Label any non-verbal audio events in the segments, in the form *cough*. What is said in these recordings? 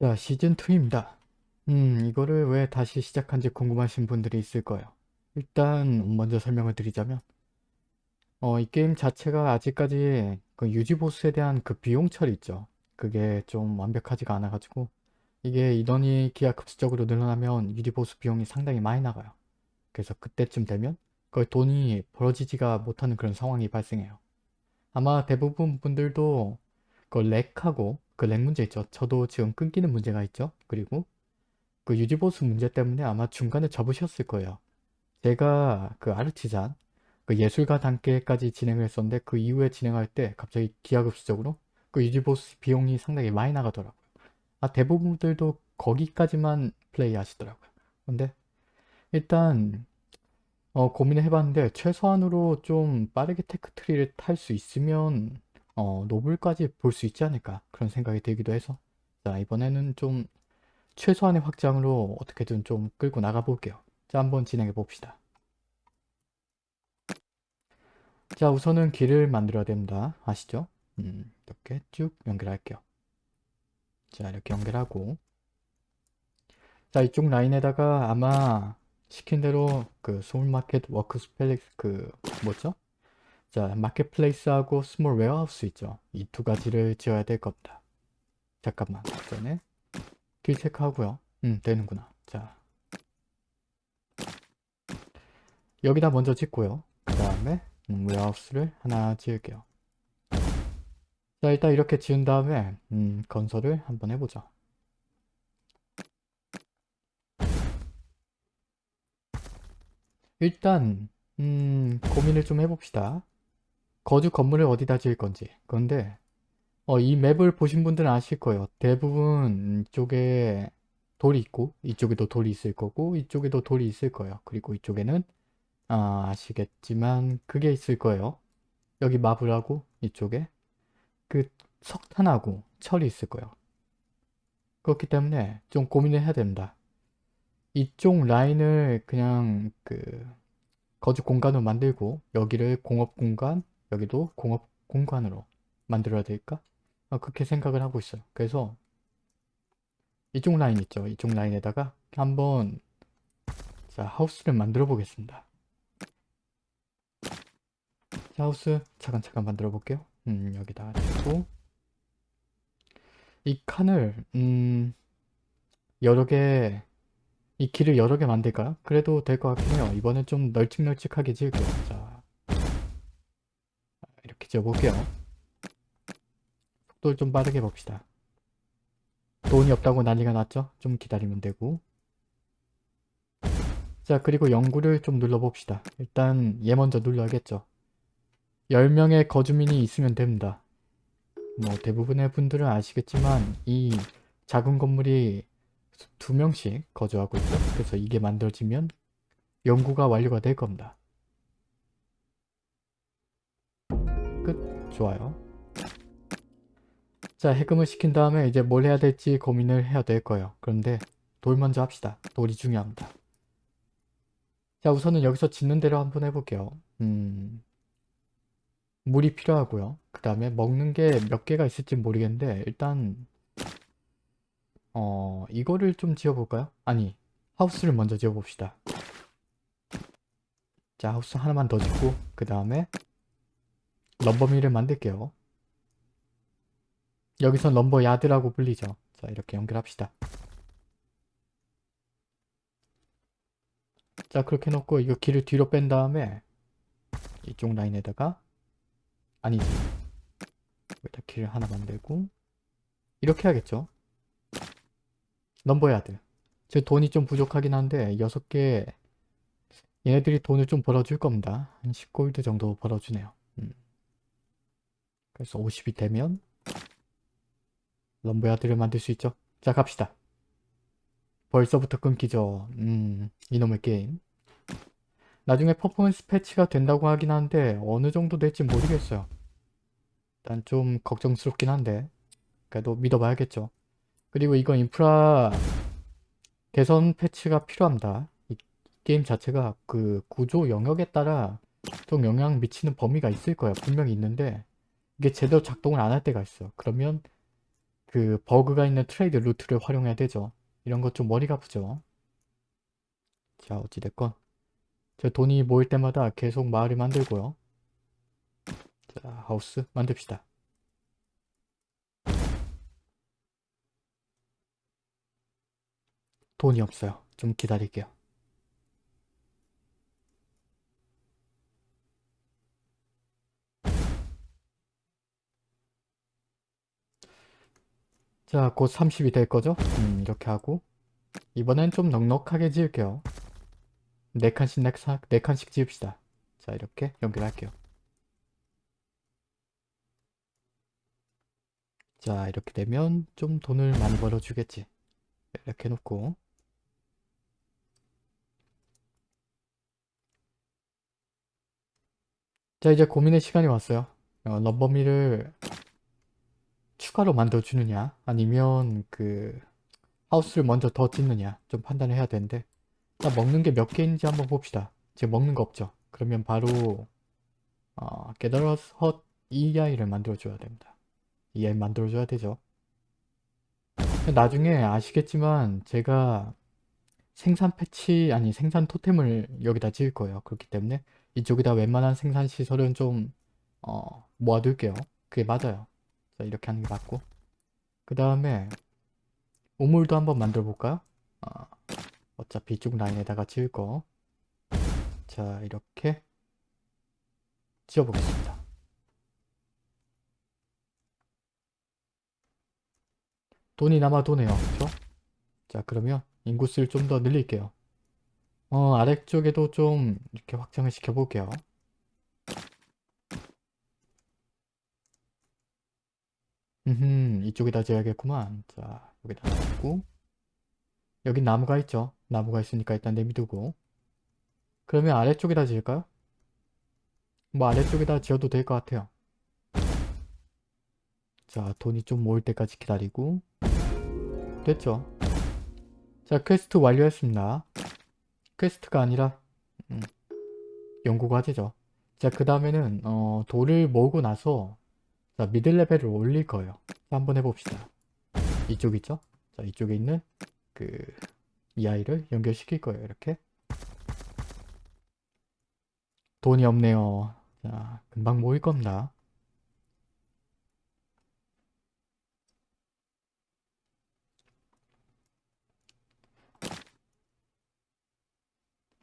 자, 시즌2입니다. 음, 이거를 왜 다시 시작한지 궁금하신 분들이 있을 거예요. 일단 먼저 설명을 드리자면 어, 이 게임 자체가 아직까지 그 유지보스에 대한 그 비용 처리 있죠. 그게 좀 완벽하지가 않아가지고 이게 인원이 기하급수적으로 늘어나면 유지보스 비용이 상당히 많이 나가요. 그래서 그때쯤 되면 거의 돈이 벌어지지가 못하는 그런 상황이 발생해요. 아마 대부분 분들도 그 lag하고 그 lag 문제 있죠. 저도 지금 끊기는 문제가 있죠. 그리고 그 유지보수 문제 때문에 아마 중간에 접으셨을 거예요. 제가 그 artisan 그 예술가 단계까지 진행을 했었는데 그 이후에 진행할 때 갑자기 기하급수적으로 그 유지보수 비용이 상당히 많이 나가더라고요. 아 대부분들도 거기까지만 플레이 하시더라고요. 근데 일단 어, 고민을 해봤는데 최소한으로 좀 빠르게 tech tree를 탈 수 있으면 어, 노블까지 볼 수 있지 않을까 그런 생각이 들기도 해서 자 이번에는 좀 최소한의 확장으로 어떻게든 좀 끌고 나가 볼게요. 자 한번 진행해 봅시다. 자 우선은 길을 만들어야 됩니다. 아시죠? 음, 이렇게 쭉 연결할게요. 자 이렇게 연결하고 자 이쪽 라인에다가 아마 시킨 대로 그 소울마켓 워크스펠릭 그 뭐죠? 자 marketplace하고 small warehouse 있죠. 이 두 가지를 지어야 될 겁니다. 잠깐만 그 전에 길 체크하고요. 음 되는구나. 자 여기다 먼저 짓고요. 그 다음에 음, warehouse를 하나 지을게요. 자 일단 이렇게 지은 다음에 음, 건설을 한번 해보자. 일단 음, 고민을 좀 해봅시다. 거주 건물을 어디다 지을 건지. 그런데 어, 이 맵을 보신 분들은 아실 거예요. 대부분 이쪽에 돌이 있고 이쪽에도 돌이 있을 거고 이쪽에도 돌이 있을 거예요. 그리고 이쪽에는 아, 아시겠지만 그게 있을 거예요. 여기 마블하고 이쪽에 그 석탄하고 철이 있을 거예요. 그렇기 때문에 좀 고민을 해야 됩니다. 이쪽 라인을 그냥 그 거주 공간으로 만들고 여기를 공업 공간 여기도 공업 공간으로 만들어야 될까? 어, 그렇게 생각을 하고 있어요. 그래서 이쪽 라인 있죠. 이쪽 라인에다가 한번 자 하우스를 만들어 보겠습니다. 자, 하우스 차근차근 만들어 볼게요. 음, 여기다 두고 이 칸을 음, 여러 개 이 길을 여러 개 만들까요? 그래도 될 것 같긴 해요. 이번엔 좀 널찍널찍하게 지을게요. 자, 지어볼게요. 속도를 좀 빠르게 봅시다. 돈이 없다고 난리가 났죠? 좀 기다리면 되고 자 그리고 연구를 좀 눌러봅시다. 일단 얘 먼저 눌러야겠죠. 10명의 거주민이 있으면 됩니다. 뭐 대부분의 분들은 아시겠지만 이 작은 건물이 두 명씩 거주하고 있죠. 그래서 이게 만들어지면 연구가 완료가 될 겁니다. 좋아요. 자, 해금을 시킨 다음에 이제 뭘 해야 될지 고민을 해야 될 거예요. 그런데 돌 먼저 합시다. 돌이 중요합니다. 자, 우선은 여기서 짓는 대로 한번 해볼게요. 음, 물이 필요하고요. 그 다음에 먹는 게 몇 개가 있을지 모르겠는데 일단 어 이거를 좀 지어볼까요? 아니 하우스를 먼저 지어봅시다. 자 하우스 하나만 더 짓고 그 다음에 럼버밀을 만들게요. 여기선 럼버 야드라고 불리죠. 자 이렇게 연결합시다. 자 그렇게 놓고 이거 길을 뒤로 뺀 다음에 이쪽 라인에다가 아니지 여기다 길을 하나 만들고 이렇게 해야겠죠 넘버 야드 제 돈이 좀 부족하긴 한데 6개 얘네들이 돈을 좀 벌어줄 겁니다 한 10골드 정도 벌어주네요 음. 그래서 50이 되면 럼버야드를 만들 수 있죠 자 갑시다 벌써부터 끊기죠 음 이놈의 게임 나중에 퍼포먼스 패치가 된다고 하긴 한데 어느 정도 될지 모르겠어요. 일단 좀 걱정스럽긴 한데 그래도 믿어봐야겠죠. 그리고 이건 인프라 개선 패치가 필요합니다. 이 게임 자체가 그 구조 영역에 따라 좀 영향 미치는 범위가 있을 거예요. 분명히 있는데 이게 제대로 작동을 안 할 때가 있어. 그러면 그 버그가 있는 trade route를 활용해야 되죠. 이런 것 좀 머리가 아프죠. 자 어찌됐건 저 돈이 모일 때마다 계속 마을을 만들고요. 자 하우스 만듭시다. 돈이 없어요. 좀 기다릴게요. 자, 곧 30이 될 거죠? 음, 이렇게 하고 이번엔 좀 넉넉하게 지을게요. 4칸씩 4칸, 4칸씩 지읍시다. 자, 이렇게 연결할게요. 자, 이렇게 되면 좀 돈을 많이 벌어주겠지. 이렇게 해놓고 자, 이제 고민의 시간이 왔어요. 어, 럼버미를 추가로 만들어주느냐? 아니면 그 하우스를 먼저 더 짓느냐? 좀 판단을 해야 되는데. 자 먹는 게 몇 개인지 한번 봅시다. 지금 먹는 거 없죠? 그러면 바로 어, 게더러스 헛 EI를 만들어줘야 됩니다. EI 만들어줘야 되죠. 나중에 아시겠지만 제가 생산 패치 아니 생산 토템을 여기다 지을 거예요. 그렇기 때문에 이쪽에다 웬만한 생산 시설은 좀 어, 모아둘게요. 그게 맞아요. 자 이렇게 하는 게 맞고 그 다음에 우물도 한번 만들어 볼까요? 어, 어차피 이쪽 라인에다가 지을 거. 자, 이렇게 지어 보겠습니다. 돈이 남아 도네요. 그쵸? 자, 그러면 인구수를 좀 더 늘릴게요. 어, 아래쪽에도 좀 이렇게 확장을 시켜 볼게요. 음, 이쪽에다 지어야겠구만. 자, 여기다 놔두고 여기 나무가 있죠. 나무가 있으니까 일단 내비두고 그러면 아래쪽에다 지을까요? 뭐 아래쪽에다 지어도 될 것 같아요. 자, 돈이 좀 모일 때까지 기다리고 됐죠. 자, 퀘스트 완료했습니다. quest가 아니라 음, 연구 과제죠. 자, 그 다음에는 어, 돌을 모으고 나서 자, middle 레벨을 올릴 거예요. 자, 한번 해봅시다. 이쪽 있죠? 자, 이쪽에 있는 그 이 아이를 연결시킬 거예요. 이렇게. 돈이 없네요. 자, 금방 모일 겁니다.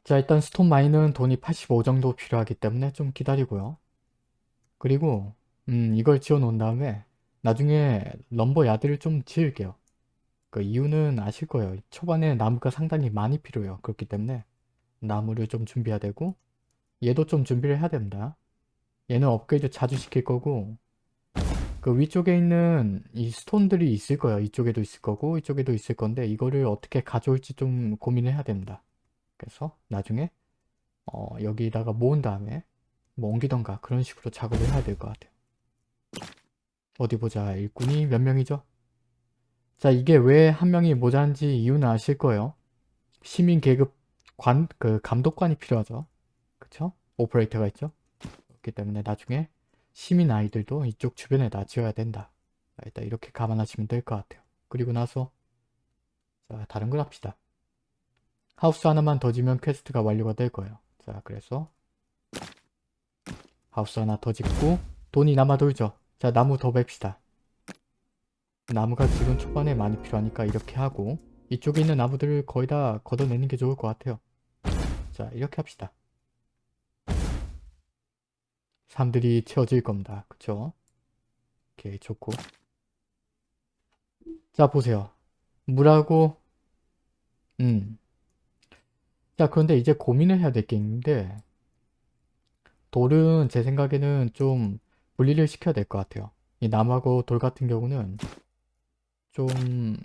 자, 일단 스톤 마인은 돈이 85 정도 필요하기 때문에 좀 기다리고요. 그리고 음, 이걸 지어 놓은 다음에 나중에 럼버 야드를 좀 지을게요. 그 이유는 아실 거예요. 초반에 나무가 상당히 많이 필요해요. 그렇기 때문에 나무를 좀 준비해야 되고 얘도 좀 준비를 해야 됩니다. 얘는 업그레이드 자주 시킬 거고 그 위쪽에 있는 이 스톤들이 있을 거예요. 이쪽에도 있을 거고 이쪽에도 있을 건데 이거를 어떻게 가져올지 좀 고민을 해야 됩니다. 그래서 나중에 어, 여기다가 모은 다음에 뭐 옮기던가 그런 식으로 작업을 해야 될 것 같아요. 어디 보자. 일꾼이 몇 명이죠? 자 이게 왜 한 명이 모자란지 이유는 아실 거예요. 시민 계급 관, 그 감독관이 필요하죠. 그쵸? 오퍼레이터가 있죠. 그렇기 때문에 나중에 시민 아이들도 이쪽 주변에다 지어야 된다. 자, 일단 이렇게 감안하시면 될 것 같아요. 그리고 나서 자 다른 걸 합시다. 하우스 하나만 더 지면 quest가 완료가 될 거예요. 자 그래서 하우스 하나 더 짓고 돈이 남아 돌죠. 자 나무 더 벱시다. 나무가 지금 초반에 많이 필요하니까 이렇게 하고 이쪽에 있는 나무들을 거의 다 걷어내는 게 좋을 것 같아요. 자 이렇게 합시다. 사람들이 채워질 겁니다. 그쵸? 오케이 좋고 자 보세요. 물하고 음. 자 그런데 이제 고민을 해야 될 게 있는데 돌은 제 생각에는 좀 분리를 시켜야 될 것 같아요. 이 나무하고 돌 같은 경우는 좀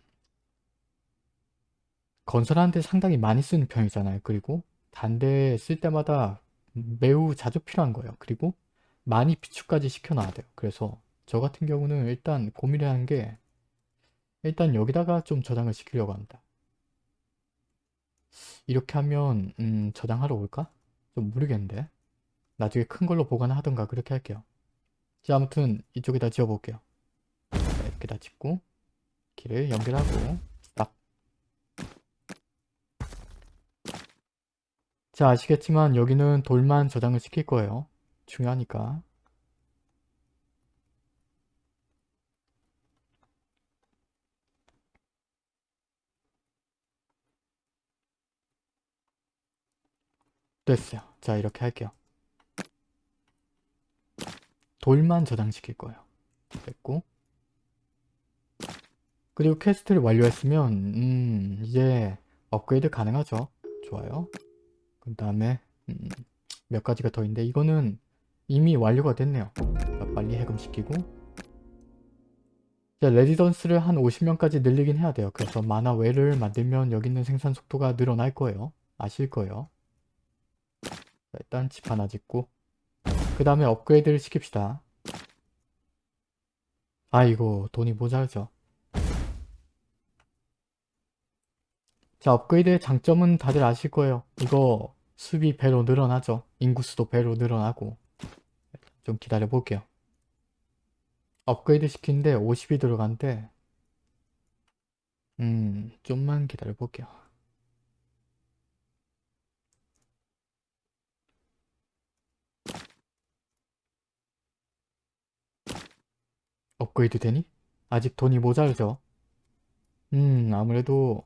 건설하는데 상당히 많이 쓰는 편이잖아요. 그리고 단대 쓸 때마다 매우 자주 필요한 거예요. 그리고 많이 비축까지 시켜놔야 돼요. 그래서 저 같은 경우는 일단 고민을 하는 게 일단 여기다가 좀 저장을 시키려고 합니다. 이렇게 하면 음, 저장하러 올까? 좀 모르겠는데 나중에 큰 걸로 보관하던가 을 그렇게 할게요. 자 아무튼 이쪽에다 지어볼게요. 자, 이렇게 다 짓고 길을 연결하고 스탑 자 아시겠지만 여기는 돌만 저장을 시킬 거예요. 중요하니까. 됐어요. 자 이렇게 할게요 돌만 저장시킬 거예요. 됐고. 그리고 quest를 완료했으면 음 이제 업그레이드 가능하죠? 좋아요. 그 다음에 음, 몇 가지가 더 있는데 이거는 이미 완료가 됐네요. 자, 빨리 해금시키고. 자, 레지던스를 한 50명까지 늘리긴 해야 돼요. 그래서 만화 외를 만들면 여기 있는 생산 속도가 늘어날 거예요. 아실 거예요. 자, 일단 집 하나 짓고 그 다음에 업그레이드를 시킵시다. 아이고 돈이 모자르죠. 자 업그레이드의 장점은 다들 아실 거예요. 이거 수비 배로 늘어나죠. 인구수도 배로 늘어나고. 좀 기다려 볼게요. 업그레이드 시키는데 50이 들어간대. 음 좀만 기다려 볼게요 업그레이드 되니? 아직 돈이 모자르죠? 음 아무래도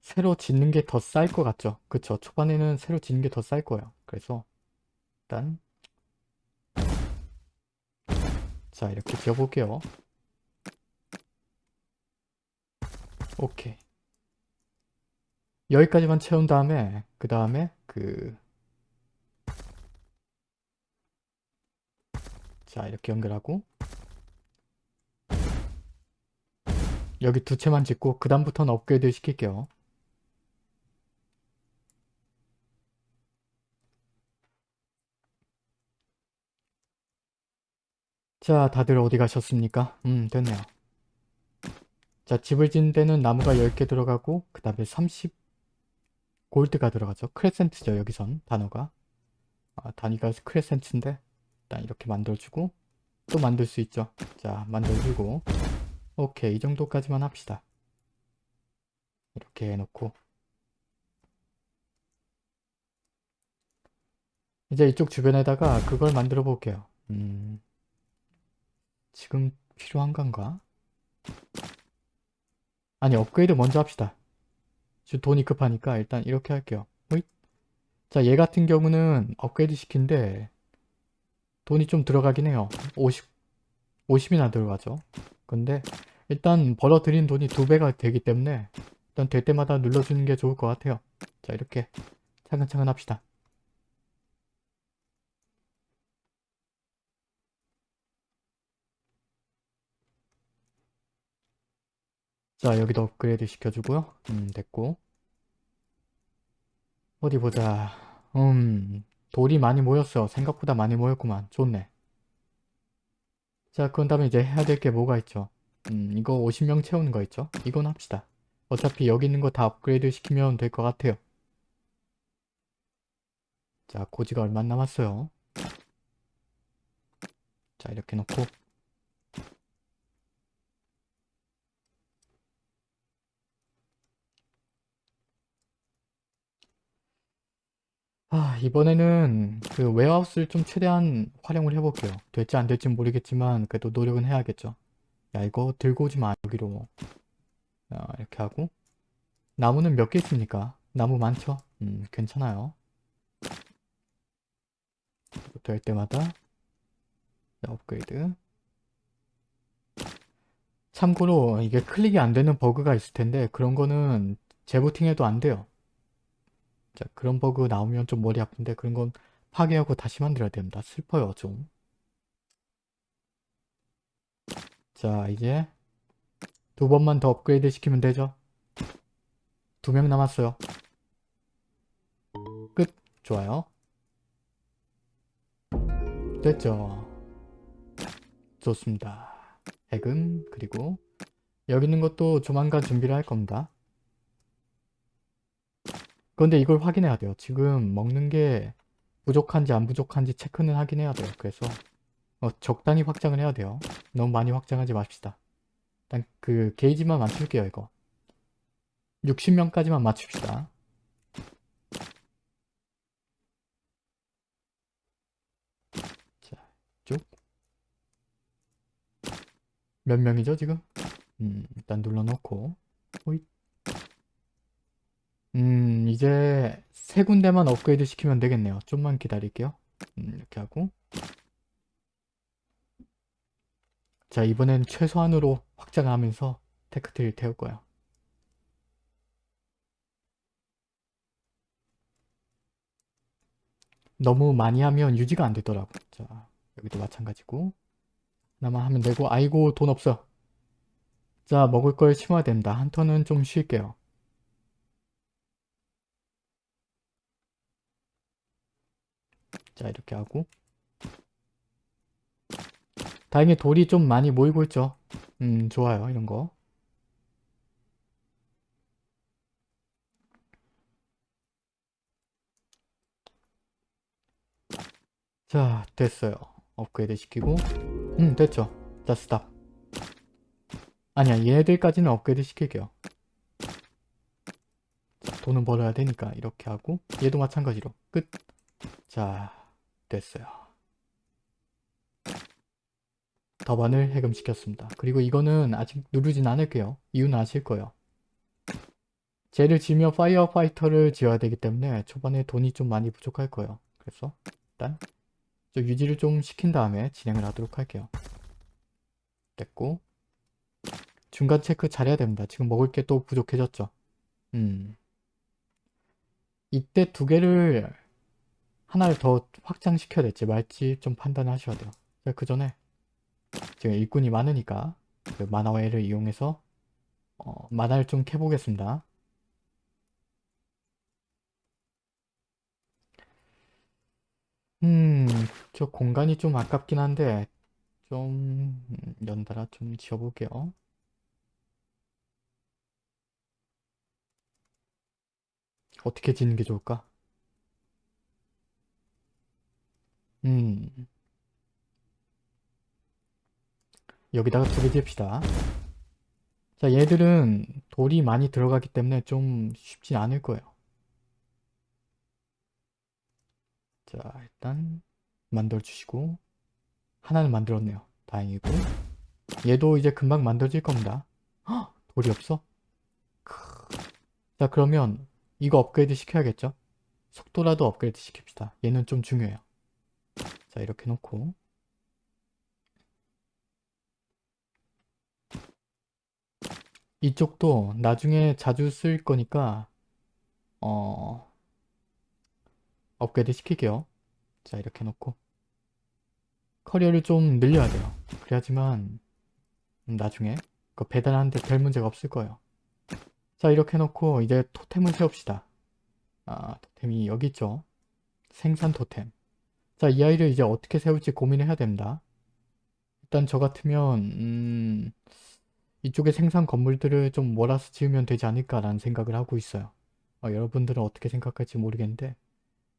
새로 짓는 게 더 쌀 것 같죠? 그쵸. 초반에는 새로 짓는 게 더 쌀 거예요. 그래서 일단 자 이렇게 지어볼게요. 오케이. 여기까지만 채운 다음에 그 다음에 그 자 이렇게 연결하고. 여기 두 채만 짓고 그 다음부터는 업그레이드 시킬게요. 자 다들 어디 가셨습니까? 음 됐네요. 자 집을 짓는 데는 나무가 10개 들어가고 그 다음에 30 골드가 들어가죠. 크레센트죠 여기선 단어가. 아, 단위가 크레센트인데 일단 이렇게 만들어주고 또 만들 수 있죠. 자 만들어주고. 오케이 이 정도까지만 합시다. 이렇게 해놓고. 이제 이쪽 주변에다가 그걸 만들어 볼게요. 음, 지금 필요한 건가? 아니 업그레이드 먼저 합시다. 지금 돈이 급하니까 일단 이렇게 할게요. 자얘 같은 경우는 업그레이드 시킨데 돈이 좀 들어가긴 해요. 50, 50이나 들어가죠. 근데 일단 벌어들인 돈이 두 배가 되기 때문에 일단 될 때마다 눌러주는 게 좋을 것 같아요. 자 이렇게 차근차근 합시다. 자 여기도 업그레이드 시켜주고요. 음 됐고. 어디 보자. 음 돌이 많이 모였어. 생각보다 많이 모였구만. 좋네. 자 그런 다음에 이제 해야 될 게 뭐가 있죠? 음 이거 50명 채우는 거 있죠? 이건 합시다. 어차피 여기 있는 거 다 업그레이드 시키면 될 것 같아요. 자 고지가 얼마 안 남았어요. 자 이렇게 놓고 아 이번에는 그 웨어하우스를 좀 최대한 활용을 해볼게요. 될지 안 될지 모르겠지만 그래도 노력은 해야겠죠. 야 이거 들고 오지 마 여기로. 자, 이렇게 하고. 나무는 몇 개 있습니까? 나무 많죠? 음 괜찮아요. 될 때마다. 자, 업그레이드. 참고로 이게 클릭이 안 되는 버그가 있을 텐데 그런 거는 재부팅해도 안 돼요 자 그런 버그 나오면 좀 머리 아픈데 그런 건 파괴하고 다시 만들어야 됩니다. 슬퍼요 좀. 자 이제 두 번만 더 업그레이드 시키면 되죠. 두 명 남았어요. 끝. 좋아요. 됐죠. 좋습니다. 해금 그리고 여기 있는 것도 조만간 준비를 할 겁니다. 그런데 이걸 확인해야 돼요. 지금 먹는 게 부족한지 안 부족한지 체크는 하긴 해야 돼요. 그래서 어, 적당히 확장을 해야 돼요. 너무 많이 확장하지 맙시다. 일단 그 게이지만 맞출게요 이거. 60명까지만 맞춥시다. 자, 쭉. 몇 명이죠 지금? 음, 일단 눌러놓고. 호잇. 음, 이제 세 군데만 업그레이드 시키면 되겠네요. 좀만 기다릴게요. 음, 이렇게 하고. 자, 이번엔 최소한으로 확장하면서 테크트리를 태울 거예요. 너무 많이 하면 유지가 안 되더라고. 자, 여기도 마찬가지고. 하나만 하면 되고, 아이고, 돈 없어. 자, 먹을 걸 심어야 된다. 한 턴은 좀 쉴게요. 자, 이렇게 하고. 다행히 돌이 좀 많이 모이고 있죠. 음, 좋아요. 이런 거. 자, 됐어요. 업그레이드 시키고. 음, 됐죠. 자, 스탑. 아니야, 얘네들까지는 업그레이드 시킬게요. 자, 돈은 벌어야 되니까 이렇게 하고 얘도 마찬가지로 끝. 자, 됐어요. 더반을 해금시켰습니다. 그리고 이거는 아직 누르진 않을게요. 이유는 아실 거예요. 쟤를 지으면 firefighter를 지어야 되기 때문에 초반에 돈이 좀 많이 부족할 거예요. 그래서 일단 유지를 좀 시킨 다음에 진행을 하도록 할게요. 됐고 중간 체크 잘해야 됩니다. 지금 먹을 게 또 부족해졌죠. 음. 이때 두 개를 하나를 더 확장시켜야 될지 말지 좀 판단하셔야 돼요. 그 전에 지금 일꾼이 많으니까 그 만화웨이를 이용해서 어, 만화를 좀 캐보겠습니다. 음, 저 공간이 좀 아깝긴 한데 좀 음, 연달아 좀 지어볼게요. 어떻게 지는 게 좋을까? 음, 여기다가 두개 지읍시다. 자, 얘들은 돌이 많이 들어가기 때문에 좀 쉽진 않을 거예요. 자, 일단 만들어주시고 하나는 만들었네요. 다행이고 얘도 이제 금방 만들어질 겁니다. 헉! 돌이 없어? 자, 그러면 이거 업그레이드 시켜야겠죠? 속도라도 업그레이드 시킵시다. 얘는 좀 중요해요. 자, 이렇게 놓고 이쪽도 나중에 자주 쓸 거니까 어 업그레이드 시킬게요. 자 이렇게 놓고 커리어를 좀 늘려야 돼요. 그래야지만 나중에 그 배달하는데 별 문제가 없을 거예요. 자 이렇게 놓고 이제 토템을 세웁시다. 아 토템이 여기 있죠. 생산 토템. 자 이 아이를 이제 어떻게 세울지 고민을 해야 됩니다. 일단 저 같으면 음... 이쪽에 생산 건물들을 좀 몰아서 지으면 되지 않을까라는 생각을 하고 있어요. 어, 여러분들은 어떻게 생각할지 모르겠는데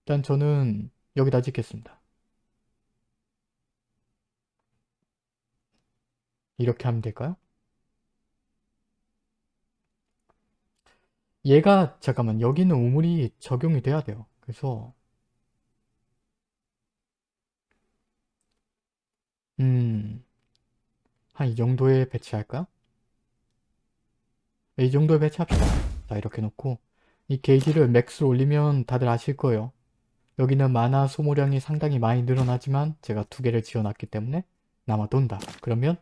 일단 저는 여기다 짓겠습니다. 이렇게 하면 될까요? 얘가 잠깐만 여기는 우물이 적용이 돼야 돼요. 그래서 음... 한 이 정도에 배치할까요? 이 정도에 배치합시다. 자 이렇게 놓고 이 게이지를 max로 올리면 다들 아실 거예요. 여기는 마나 소모량이 상당히 많이 늘어나지만 제가 두 개를 지어놨기 때문에 남아돈다. 그러면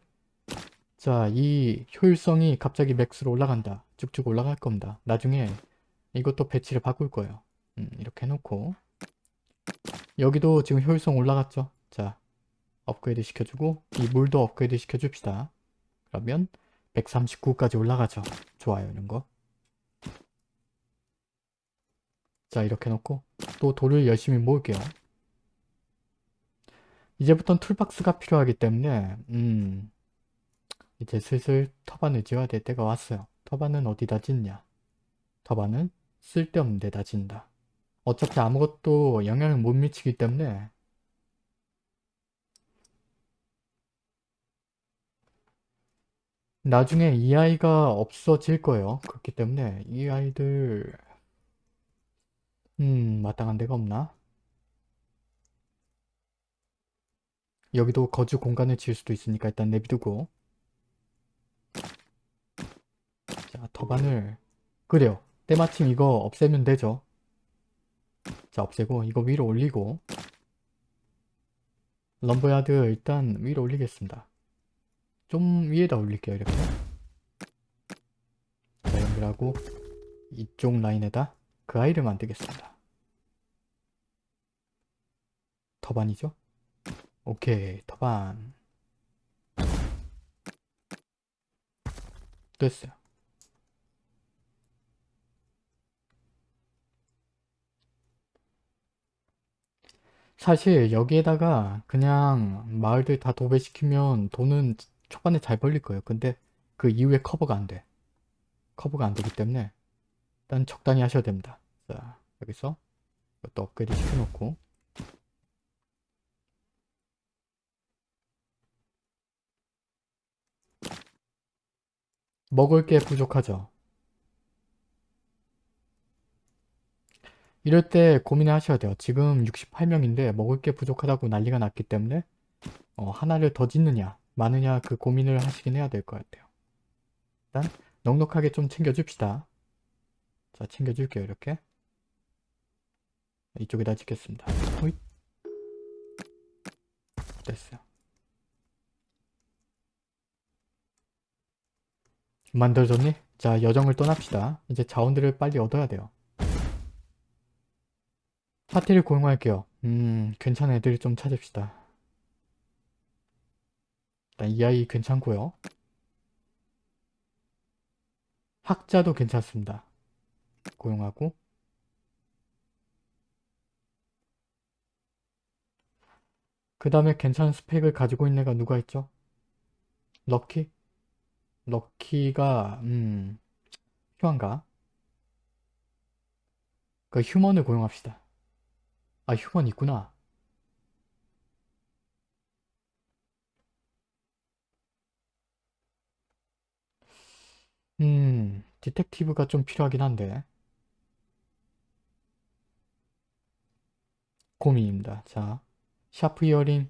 자 이 효율성이 갑자기 max로 올라간다. 쭉쭉 올라갈 겁니다. 나중에 이것도 배치를 바꿀 거예요. 음, 이렇게 해놓고 여기도 지금 효율성 올라갔죠. 자 업그레이드 시켜주고 이 물도 업그레이드 시켜줍시다. 그러면 139까지 올라가죠. 좋아요 이런 거. 자 이렇게 놓고 또 돌을 열심히 모을게요. 이제부턴 툴박스가 필요하기 때문에 음 이제 슬슬 터반을 지어야 될 때가 왔어요. 터반은 어디다 짓냐? 터반은 쓸데없는 데다 짓는다. 어차피 아무것도 영향을 못 미치기 때문에 나중에 이 아이가 없어질 거예요. 그렇기 때문에 이 아이들 음 마땅한 데가 없나? 여기도 거주 공간을 지을 수도 있으니까 일단 내비두고 자 터반을 그래요. 때마침 이거 없애면 되죠. 자 없애고 이거 위로 올리고 럼버야드 일단 위로 올리겠습니다. 좀 위에다 올릴게요 이렇게 자 연결하고 이쪽 라인에다 그 아이를 만들겠습니다. 터반이죠? 오케이 터반 됐어요. 사실 여기에다가 그냥 마을들 다 도배시키면 돈은 초반에 잘 벌릴 거예요. 근데 그 이후에 커버가 안 돼. 커버가 안 되기 때문에 일단 적당히 하셔야 됩니다. 자 여기서 이것도 업그레이드 시켜놓고 먹을 게 부족하죠. 이럴 때 고민을 하셔야 돼요. 지금 68명인데 먹을 게 부족하다고 난리가 났기 때문에 어, 하나를 더 짓느냐 마느냐 그 고민을 하시긴 해야 될 것 같아요. 일단 넉넉하게 좀 챙겨줍시다. 자 챙겨줄게요 이렇게 이쪽에다 짓겠습니다. 호잇. 됐어요. 만들어졌니? 자 여정을 떠납시다. 이제 자원들을 빨리 얻어야 돼요. 파티를 고용할게요. 음 괜찮은 애들을 좀 찾읍시다. 일단 이 아이 괜찮고요. 학자도 괜찮습니다. 고용하고 그 다음에 괜찮은 스펙을 가지고 있는 애가 누가 있죠? 럭키? 럭키가 음 휴한가? 그 휴먼을 고용합시다. 아 휴먼 있구나. 음 디텍티브가 좀 필요하긴 한데 고민입니다. 자 샤프 이어링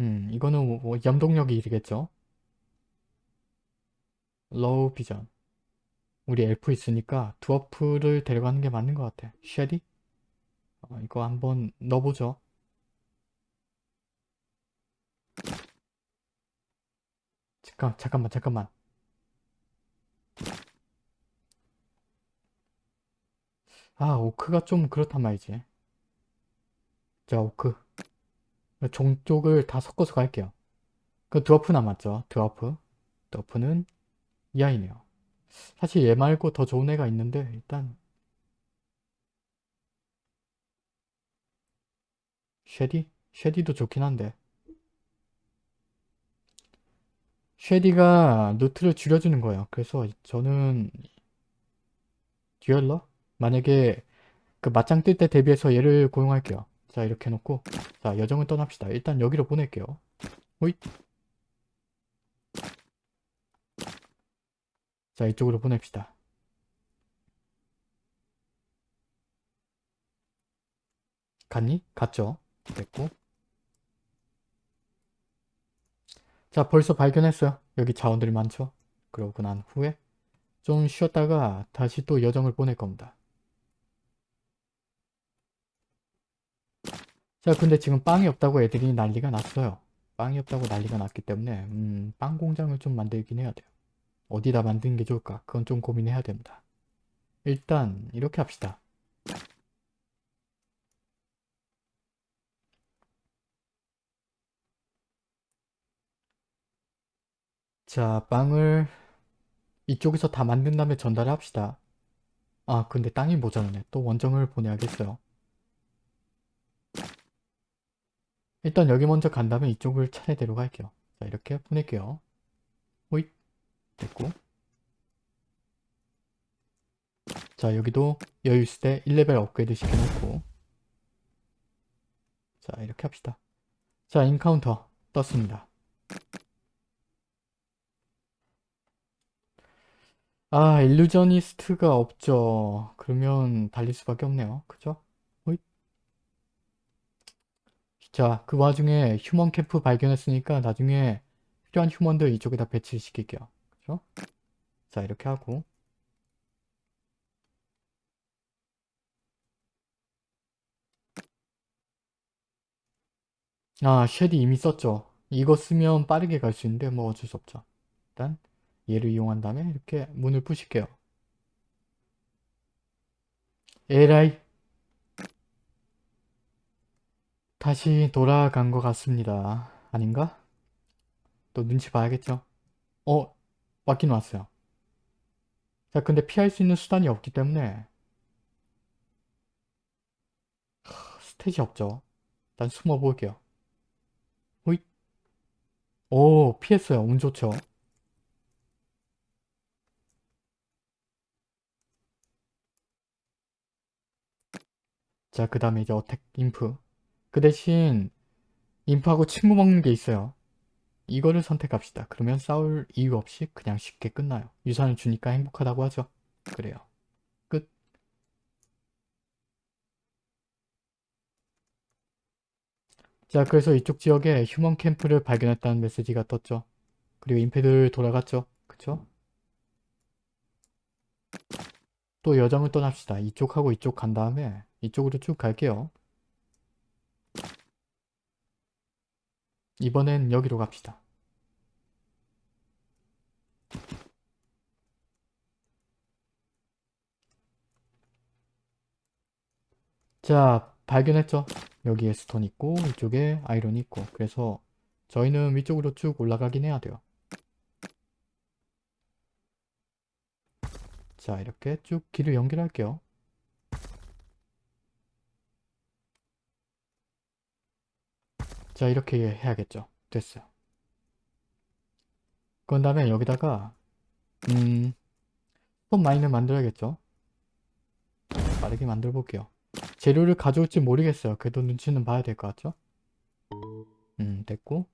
음 이거는 뭐, 뭐 염동력이 이르겠죠? 로우 비전 우리 엘프 있으니까 두어프를 데려가는 게 맞는 것 같아. 쉐리? 어, 이거 한번 넣어보죠. 잠깐, 잠깐만, 잠깐만. 아, orc가 좀 그렇단 말이지. 자, 오크. 종쪽을 다 섞어서 갈게요. 그 드워프 남았죠. dwarf. dwarf는 이 아이네요. 사실 얘 말고 더 좋은 애가 있는데 일단 쉐디? 쉐디도 좋긴 한데 쉐디가 노트를 줄여주는 거예요. 그래서 저는 듀얼러? 만약에 그 맞짱 뜰 때 대비해서 얘를 고용할게요. 자 이렇게 해놓고 자 여정을 떠납시다. 일단 여기로 보낼게요. 호잇 자 이쪽으로 보냅시다. 갔니? 갔죠? 됐고 자 벌써 발견했어요. 여기 자원들이 많죠? 그러고 난 후에 좀 쉬었다가 다시 또 여정을 보낼 겁니다. 자 근데 지금 빵이 없다고 애들이 난리가 났어요. 빵이 없다고 난리가 났기 때문에 음, 빵 공장을 좀 만들긴 해야 돼요. 어디다 만드는 게 좋을까? 그건 좀 고민해야 됩니다. 일단 이렇게 합시다. 자 빵을 이쪽에서 다 만든 다음에 전달을 합시다. 아 근데 땅이 모자라네. 또 원정을 보내야겠어요. 일단 여기 먼저 간 다음에 이쪽을 차례대로 갈게요. 자 이렇게 보낼게요. 호잇 됐고 자 여기도 여유 있을 때 1레벨 업그레이드 시켜놓고 자 이렇게 합시다. 자 encounter 떴습니다. 아 illusionist가 없죠. 그러면 달릴 수밖에 없네요. 그죠? 호잇. 자, 그 와중에 human 캠프 발견했으니까 나중에 필요한 human들 이쪽에다 배치시킬게요. 그죠? 자, 이렇게 하고 아, 쉐디 이미 썼죠. 이거 쓰면 빠르게 갈 수 있는데 뭐 어쩔 수 없죠. 일단 얘를 이용한 다음에 이렇게 문을 부실게요. 에라이 다시 돌아간 것 같습니다. 아닌가? 또 눈치 봐야겠죠? 어? 왔긴 왔어요. 자 근데 피할 수 있는 수단이 없기 때문에 스탯이 없죠. 일단 숨어 볼게요. 호잇 오 피했어요. 운 좋죠. 자 그 다음에 이제 어택 인프 그 대신 인프하고 친구 먹는 게 있어요. 이거를 선택합시다. 그러면 싸울 이유 없이 그냥 쉽게 끝나요. 유산을 주니까 행복하다고 하죠. 그래요. 끝. 자 그래서 이쪽 지역에 휴먼 캠프를 발견했다는 메시지가 떴죠. 그리고 임패들 돌아갔죠. 그쵸? 또 여정을 떠납시다. 이쪽하고 이쪽 간 다음에 이쪽으로 쭉 갈게요. 이번엔 여기로 갑시다. 자 발견했죠? 여기에 스톤 있고 이쪽에 아이론 있고 그래서 저희는 위쪽으로 쭉 올라가긴 해야 돼요. 자 이렇게 쭉 길을 연결할게요. 자 이렇게 해야겠죠. 됐어요. 그런 다음에 여기다가 음 스톤 마인을 만들어야겠죠. 빠르게 만들어 볼게요. 재료를 가져올지 모르겠어요. 그래도 눈치는 봐야 될 것 같죠? 음 됐고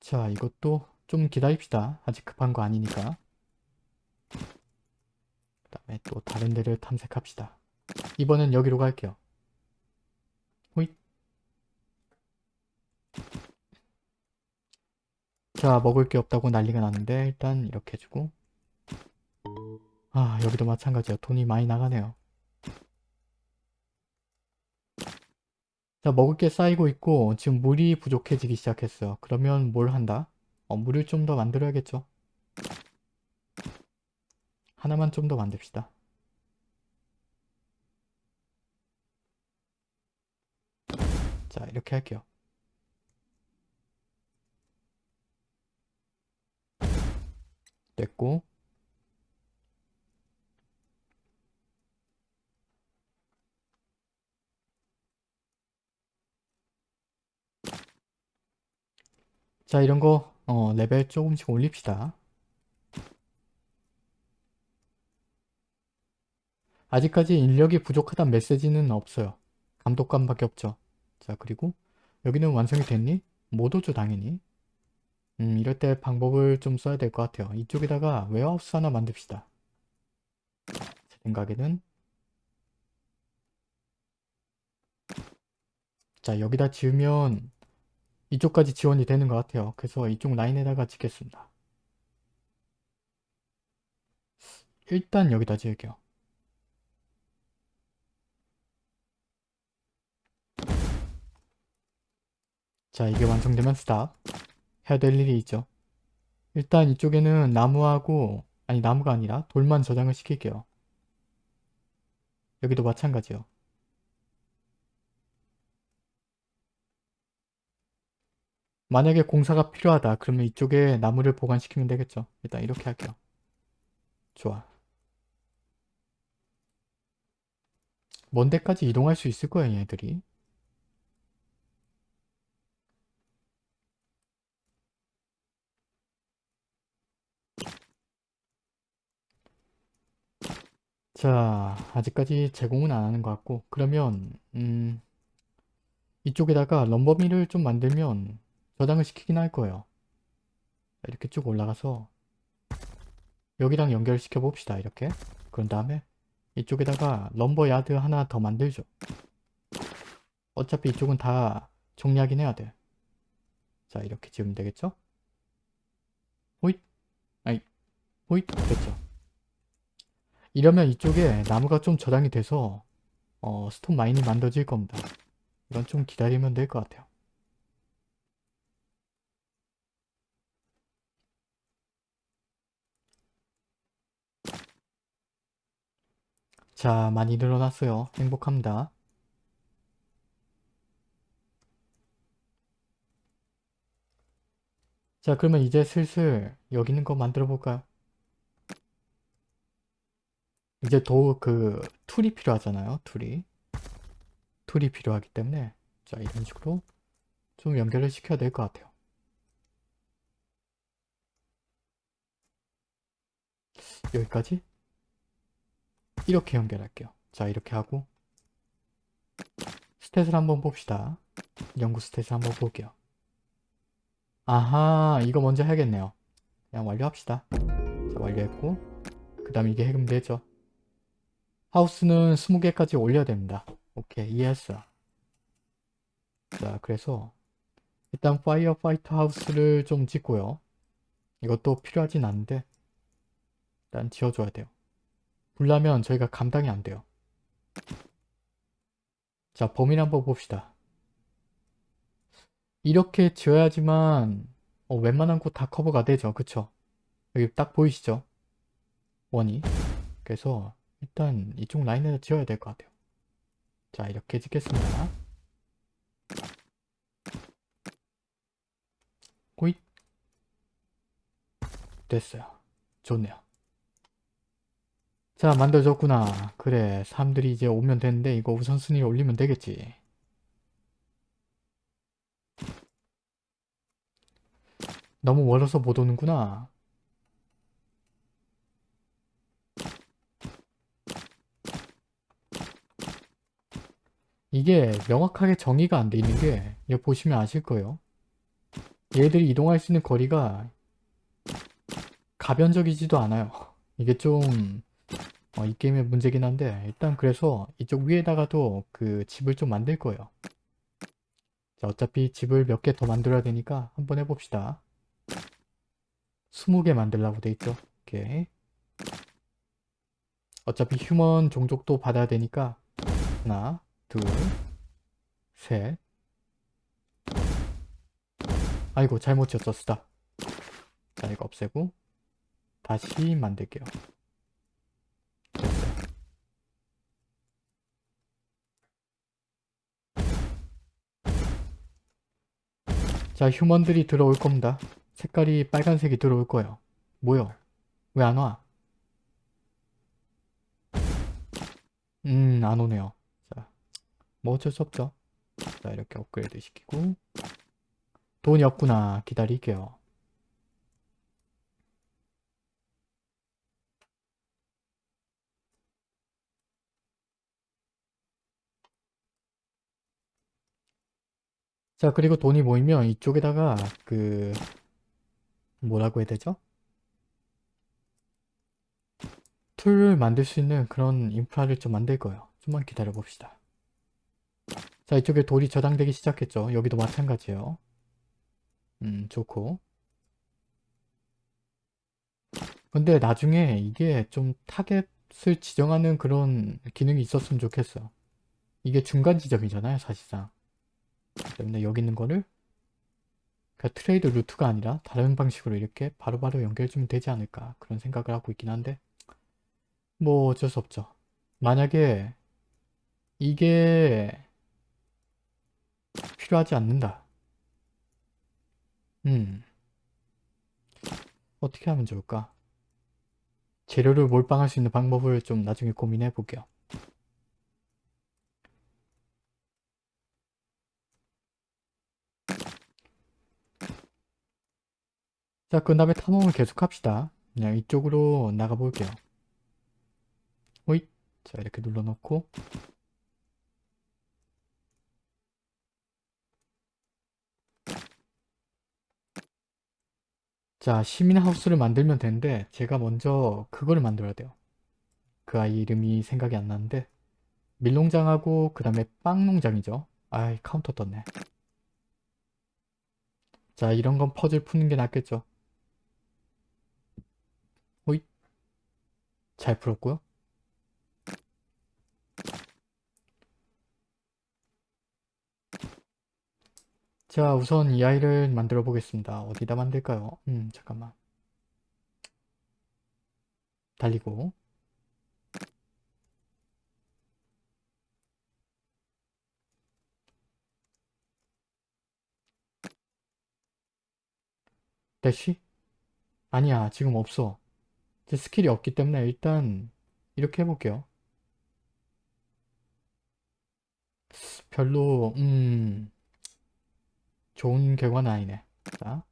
자 이것도 좀 기다립시다. 아직 급한 거 아니니까. 그 다음에 또 다른 데를 탐색합시다. 이번엔 여기로 갈게요. 호잇. 자 먹을 게 없다고 난리가 나는데 일단 이렇게 해주고 아 여기도 마찬가지야. 돈이 많이 나가네요. 자 먹을 게 쌓이고 있고 지금 물이 부족해지기 시작했어요. 그러면 뭘 한다? 어, 물을 좀 더 만들어야겠죠. 하나만 좀 더 만듭시다. 자 이렇게 할게요. 됐고 자 이런 거 어, 레벨 조금씩 올립시다. 아직까지 인력이 부족하다는 메시지는 없어요. 감독관밖에 없죠. 자 그리고 여기는 완성이 됐니? 못 오죠 당연히. 음 이럴 때 방법을 좀 써야 될 것 같아요. 이쪽에다가 warehouse 하나 만듭시다. 제 생각에는 자 여기다 지으면 이쪽까지 지원이 되는 것 같아요. 그래서 이쪽 라인에다가 짓겠습니다. 일단 여기다 지을게요. 자 이게 완성되면 스탑 해야 될 일이 있죠. 일단 이쪽에는 나무하고 아니 나무가 아니라 돌만 저장을 시킬게요. 여기도 마찬가지요. 만약에 공사가 필요하다 그러면 이쪽에 나무를 보관시키면 되겠죠. 일단 이렇게 할게요. 좋아. 먼 데까지 이동할 수 있을 거예요 얘들이. 자 아직까지 제공은 안 하는 것 같고 그러면 음 이쪽에다가 럼버미를 좀 만들면 저장을 시키긴 할 거예요. 이렇게 쭉 올라가서 여기랑 연결시켜 봅시다. 이렇게. 그런 다음에 이쪽에다가 럼버 야드 하나 더 만들죠. 어차피 이쪽은 다 정리하긴 해야 돼. 자 이렇게 지으면 되겠죠? 호잇 아이 호잇 됐죠. 이러면 이쪽에 나무가 좀 저장이 돼서 어, 스톤 마인이 만들어질 겁니다. 이건 좀 기다리면 될 것 같아요. 자, 많이 늘어났어요. 행복합니다. 자, 그러면 이제 슬슬 여기 있는 거 만들어 볼까요? 이제 더 그 tool이 필요하잖아요. tool이. tool이 필요하기 때문에 자, 이런 식으로 좀 연결을 시켜야 될 것 같아요. 여기까지 이렇게 연결할게요. 자 이렇게 하고 stat을 한번 봅시다. 연구 stat을 한번 볼게요. 아하 이거 먼저 해야겠네요. 그냥 완료합시다. 자 완료했고 그 다음 이게 해금되죠. house는 20개까지 올려야 됩니다. 오케이 이해했어. 자 그래서 일단 파이어 파이터 하우스를 좀 짓고요. 이것도 필요하진 않은데 일단 지어줘야 돼요. 불나면 저희가 감당이 안 돼요. 자, 범위를 한번 봅시다. 이렇게 지어야지만 어, 웬만한 곳 다 커버가 되죠. 그쵸? 여기 딱 보이시죠? 원이. 그래서 일단 이쪽 라인에다 지어야 될 것 같아요. 자, 이렇게 짓겠습니다. 호잇. 됐어요. 좋네요. 자 만들어졌구나 그래 사람들이 이제 오면 되는데 이거 우선순위 올리면 되겠지 너무 멀어서 못 오는구나 이게 명확하게 정의가 안 돼 있는 게 이거 보시면 아실 거예요 얘들이 이동할 수 있는 거리가 가변적이지도 않아요 *laughs* 이게 좀 어, 이 게임의 문제긴 한데 일단 그래서 이쪽 위에다가도 그 집을 좀 만들 거예요. 자 어차피 집을 몇 개 더 만들어야 되니까 한번 해봅시다. 20개 만들라고 돼 있죠. 오케이. 어차피 휴먼 종족도 받아야 되니까 하나, 둘, 셋 아이고 잘못 지었어 쓰다. 자 이거 없애고 다시 만들게요. 자 휴먼들이 들어올 겁니다. 색깔이 빨간색이 들어올 거예요. 뭐요? 왜 안 와? 음, 안 오네요. 자, 뭐 어쩔 수 없죠. 자, 이렇게 업그레이드 시키고 돈이 없구나. 기다릴게요. 자 그리고 돈이 모이면 이쪽에다가 그 뭐라고 해야 되죠? tool을 만들 수 있는 그런 인프라를 좀 만들 거예요. 좀만 기다려 봅시다. 자 이쪽에 돌이 저장되기 시작했죠. 여기도 마찬가지예요. 음 좋고 근데 나중에 이게 좀 타겟을 지정하는 그런 기능이 있었으면 좋겠어. 이게 중간 지점이잖아요 사실상. 때문에 여기 있는 거를 그러니까 trade route가 아니라 다른 방식으로 이렇게 바로바로 연결해주면 되지 않을까 그런 생각을 하고 있긴 한데 뭐 어쩔 수 없죠. 만약에 이게 필요하지 않는다. 음 어떻게 하면 좋을까? 재료를 몰빵할 수 있는 방법을 좀 나중에 고민해 볼게요. 자, 그 다음에 탐험을 계속 합시다. 그냥 이쪽으로 나가볼게요. 호잇. 자, 이렇게 눌러놓고 자 시민 house를 만들면 되는데 제가 먼저 그거를 만들어야 돼요. 그 아이 이름이 생각이 안 나는데 밀농장하고 그 다음에 빵농장이죠. 아 encounter 떴네. 자 이런 건 퍼즐 푸는 게 낫겠죠. 호잇 잘 풀었고요. 자 우선 이 아이를 만들어 보겠습니다. 어디다 만들까요? 음 잠깐만 달리고 대쉬? 아니야 지금 없어 제 스킬이 없기 때문에 일단 이렇게 해볼게요 별로 음 좋은 결과는 아니네. 자.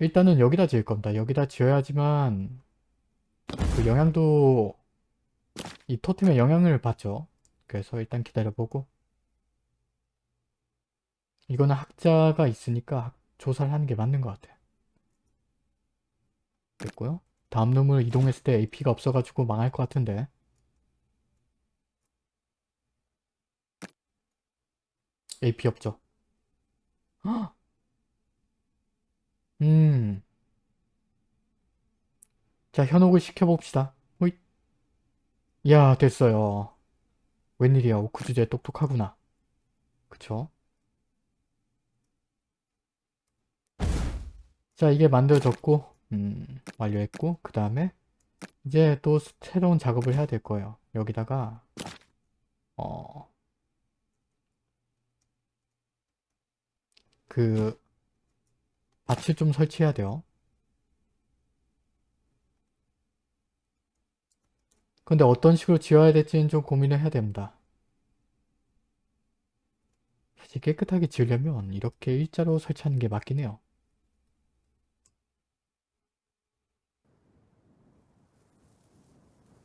일단은 여기다 지을 겁니다. 여기다 지어야지만 그 영향도 이 토템의 영향을 받죠. 그래서 일단 기다려보고. 이거는 학자가 있으니까 조사를 하는 게 맞는 것 같아요. 됐고요. 다음 놈을 이동했을 때 AP가 없어가지고 망할 것 같은데 AP 없죠 헉! 음. 자, 현혹을 시켜봅시다. 호잇. 야, 됐어요. 웬일이야, 오크 주제 똑똑하구나. 그쵸? 자, 이게 만들어졌고, 음, 완료했고, 그 다음에 이제 또 새로운 작업을 해야 될 거예요. 여기다가, 어, 그, 밭을 좀 설치해야 돼요. 근데 어떤 식으로 지어야 될지는 좀 고민을 해야 됩니다. 사실 깨끗하게 지으려면 이렇게 일자로 설치하는 게 맞긴 해요.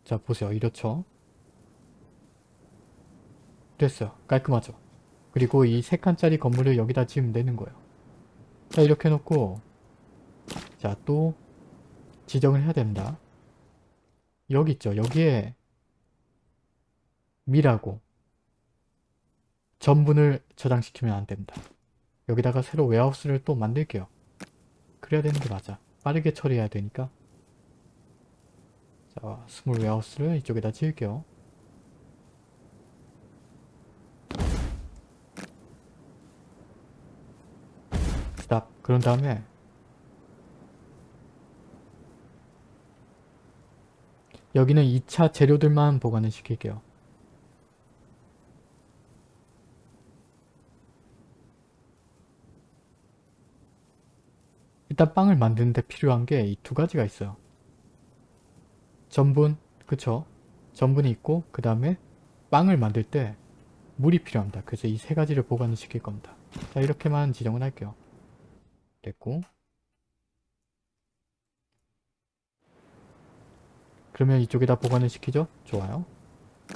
자 보세요 이렇죠 됐어요 깔끔하죠 그리고 이 3칸짜리 건물을 여기다 지으면 되는 거예요. 자 이렇게 해놓고 자 또 지정을 해야 됩니다. 여기 있죠? 여기에 밀하고 전분을 저장시키면 안 됩니다. 여기다가 새로 warehouse를 또 만들게요. 그래야 되는 게 맞아. 빠르게 처리해야 되니까. 자, small warehouse를 이쪽에다 지을게요. 스탑. 그런 다음에 여기는 2차 재료들만 보관을 시킬게요. 일단 빵을 만드는데 필요한 게 이 두 가지가 있어요. 전분, 그쵸? 전분이 있고 그 다음에 빵을 만들 때 물이 필요합니다. 그래서 이 세 가지를 보관을 시킬 겁니다. 자 이렇게만 지정을 할게요. 됐고 그러면 이쪽에다 보관을 시키죠? 좋아요.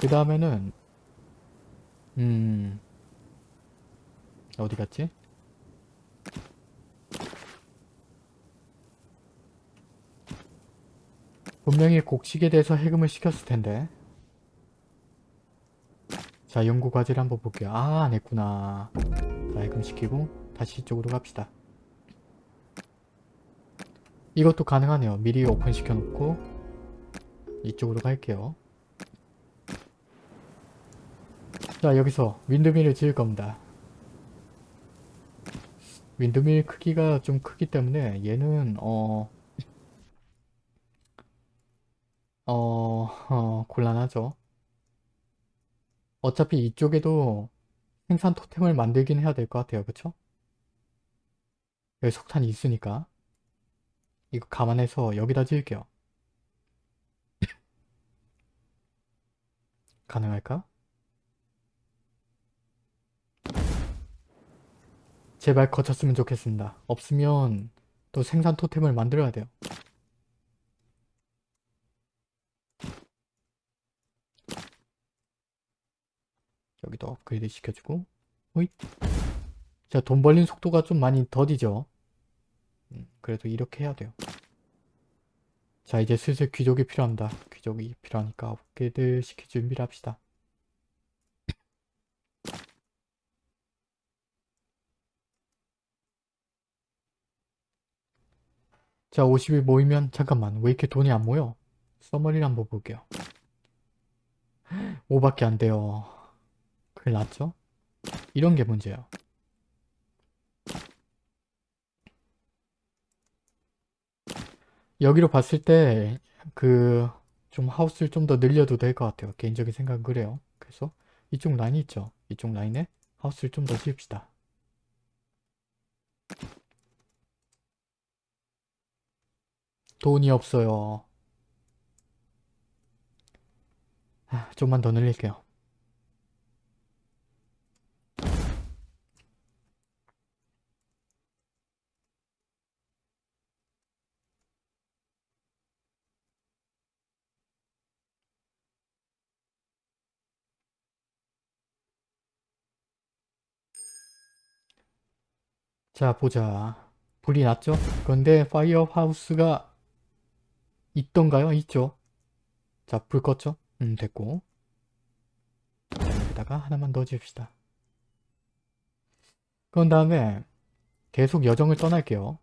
그 다음에는 음 어디 갔지? 분명히 곡식에 대해서 해금을 시켰을 텐데 자 연구 과제를 한번 볼게요 아 안했구나 자 해금시키고 다시 이쪽으로 갑시다 이것도 가능하네요 미리 오픈 시켜 놓고 이쪽으로 갈게요 자 여기서 윈드밀을 지을 겁니다 윈드밀 크기가 좀 크기 때문에 얘는 어 어, 어, 곤란하죠. 어차피 이쪽에도 생산 토템을 만들긴 해야 될 것 같아요. 그쵸? 여기 석탄이 있으니까 이거 감안해서 여기다 지을게요. *laughs* 가능할까? 제발 거쳤으면 좋겠습니다. 없으면 또 생산 토템을 만들어야 돼요. 여기도 업그레이드 시켜주고 호잇 자 돈 벌린 속도가 좀 많이 더디죠 음, 그래도 이렇게 해야 돼요. 자 이제 슬슬 귀족이 필요합니다. 귀족이 필요하니까 업그레이드 시킬 준비를 합시다. 자 50이 모이면 잠깐만 왜 이렇게 돈이 안 모여? 써머리를 한번 볼게요. *gasps* 5밖에 안 돼요. 큰일 났죠? 이런 게 문제예요. 여기로 봤을 때 그 좀 하우스를 좀 더 늘려도 될 것 같아요. 개인적인 생각은 그래요. 그래서 이쪽 라인이 있죠. 이쪽 라인에 하우스를 좀 더 지읍시다. 돈이 없어요. 아, 좀만 더 늘릴게요. 자 보자 불이 났죠? 그런데 firehouse가 있던가요? 있죠? 자 불 껐죠? 음 됐고 자, 여기다가 하나만 더 지읍시다 그런 다음에 계속 여정을 떠날게요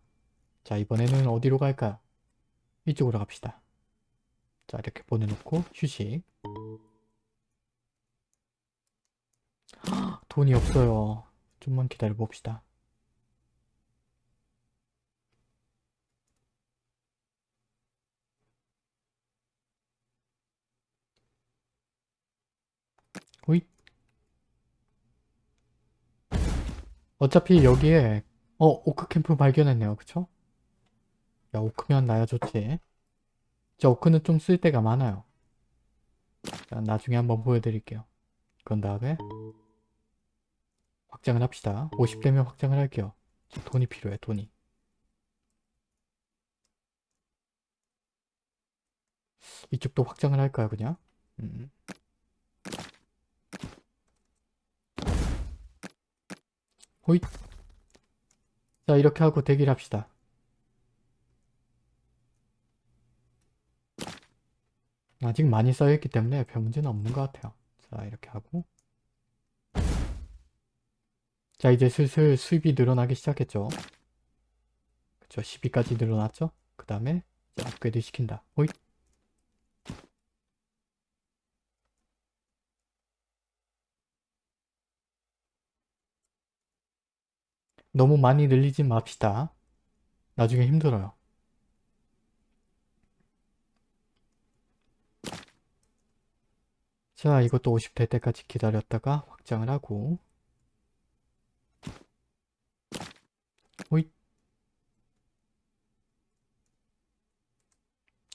자 이번에는 어디로 갈까요? 이쪽으로 갑시다 자 이렇게 보내놓고 휴식 돈이 없어요 좀만 기다려 봅시다 호잇 어차피 여기에 어 오크 캠프 발견했네요. 그쵸? 야 오크면 나야 좋지. 저 오크는 좀 쓸 때가 많아요. 자, 나중에 한번 보여드릴게요. 그런 다음에 확장을 합시다. 50대면 확장을 할게요. 저 돈이 필요해 돈이. 이쪽도 확장을 할까요 그냥? 음. 호잇 자 이렇게 하고 대기를 합시다. 아직 많이 쌓여있기 때문에 별 문제는 없는 것 같아요. 자 이렇게 하고. 자 이제 슬슬 수입이 늘어나기 시작했죠. 그쵸 12까지 늘어났죠? 그 다음에 업그레이드 시킨다. 호잇 너무 많이 늘리지 맙시다. 나중에 힘들어요. 자, 이것도 50 될 때까지 기다렸다가 확장을 하고 호잇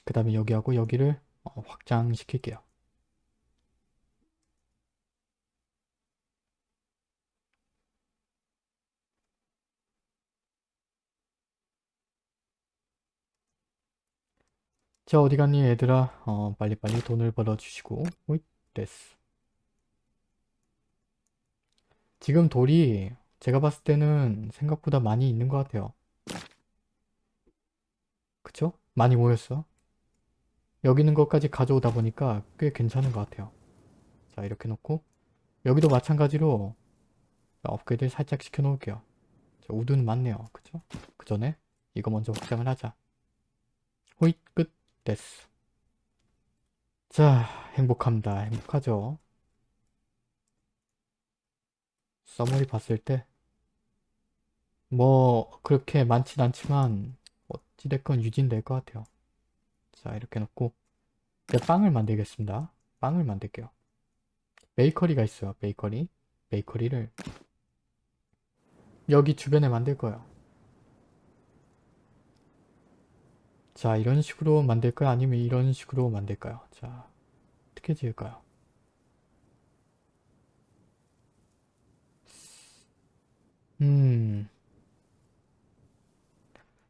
그 다음에 여기하고 여기를 어, 확장시킬게요. 자 어디 갔니 얘들아? 어 빨리빨리 돈을 벌어주시고. 오잇 됐어. 지금 돌이 제가 봤을 때는 생각보다 많이 있는 것 같아요. 그쵸? 많이 모였어. 여기 있는 것까지 가져오다 보니까 꽤 괜찮은 것 같아요. 자 이렇게 놓고 여기도 마찬가지로 업그레이드 살짝 시켜 놓을게요. 자, 우드는 많네요. 그쵸? 그 전에 이거 먼저 확장을 하자. 호잇 끝 됐어. 자, 행복합니다. 행복하죠? 써머리 봤을 때 뭐 그렇게 많진 않지만 어찌됐건 유지될 것 같아요. 자, 이렇게 놓고 이제 빵을 만들겠습니다. 빵을 만들게요. 베이커리가 있어요. 베이커리. 베이커리를 여기 주변에 만들 거예요. 자 이런 식으로 만들까요? 아니면 이런 식으로 만들까요? 자 어떻게 지을까요? 음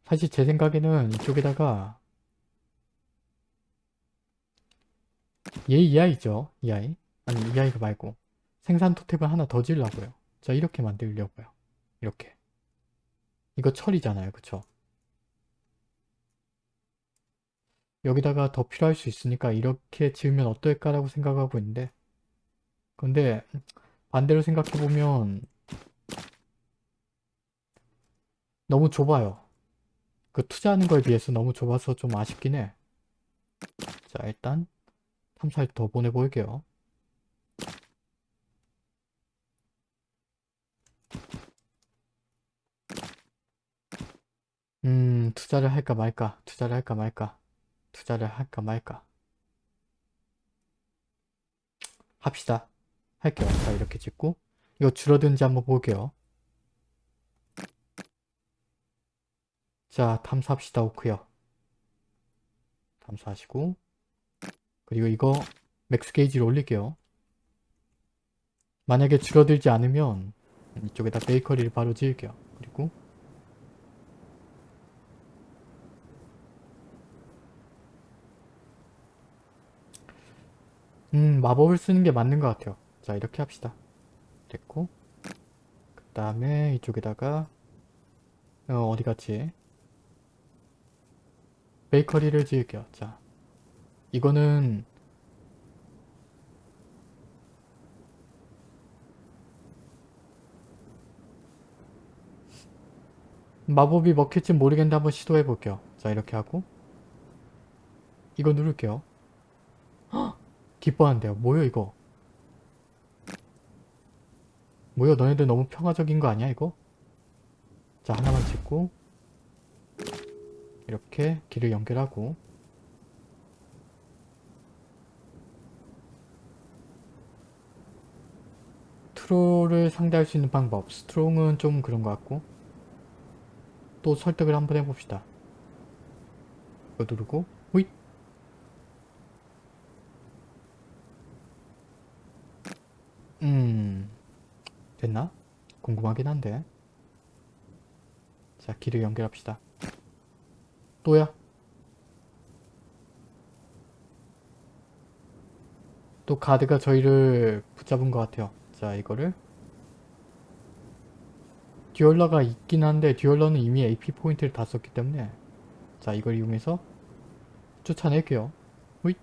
사실 제 생각에는 이쪽에다가 얘 이 아이죠 이 아이 아니 이 아이가 말고 생산 토템을 하나 더 지으려고요 자 이렇게 만들려고요 이렇게 이거 철이잖아요 그쵸 여기다가 더 필요할 수 있으니까 이렇게 지으면 어떨까라고 생각하고 있는데 근데 반대로 생각해보면 너무 좁아요. 그 투자하는 거에 비해서 너무 좁아서 좀 아쉽긴 해. 자 일단 탐사를 더 보내볼게요. 음 투자를 할까 말까 투자를 할까 말까 투자를 할까 말까 합시다. 할게요. 자 이렇게 짓고 이거 줄어든지 한번 볼게요. 자 탐사합시다 오크요. 탐사하시고 그리고 이거 max 게이지를 올릴게요. 만약에 줄어들지 않으면 이쪽에다 베이커리를 바로 지을게요. 그리고 음 마법을 쓰는 게 맞는 것 같아요. 자 이렇게 합시다. 됐고 그 다음에 이쪽에다가 어, 어디 갔지? 베이커리를 지을게요. 자 이거는 마법이 먹힐지 모르겠는데 한번 시도해 볼게요. 자 이렇게 하고 이거 누를게요. 헉! 기뻐한대요. 뭐요 이거? 뭐야 너네들 너무 평화적인 거 아니야 이거? 자 하나만 찍고 이렇게 길을 연결하고 트롤을 상대할 수 있는 방법 스트롱은 좀 그런 것 같고 또 설득을 한번 해봅시다 이거 누르고 호잇 음. 됐나? 궁금하긴 한데. 자 길을 연결합시다. 또야? 또 가드가 저희를 붙잡은 것 같아요. 자 이거를. 듀얼러가 있긴 한데 듀얼러는 이미 AP 포인트를 다 썼기 때문에. 자 이걸 이용해서 쫓아낼게요. 호잇.